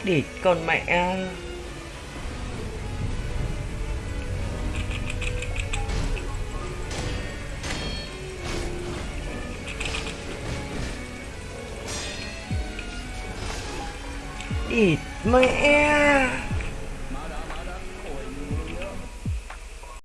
「địt con mẹ à. địt mẹ.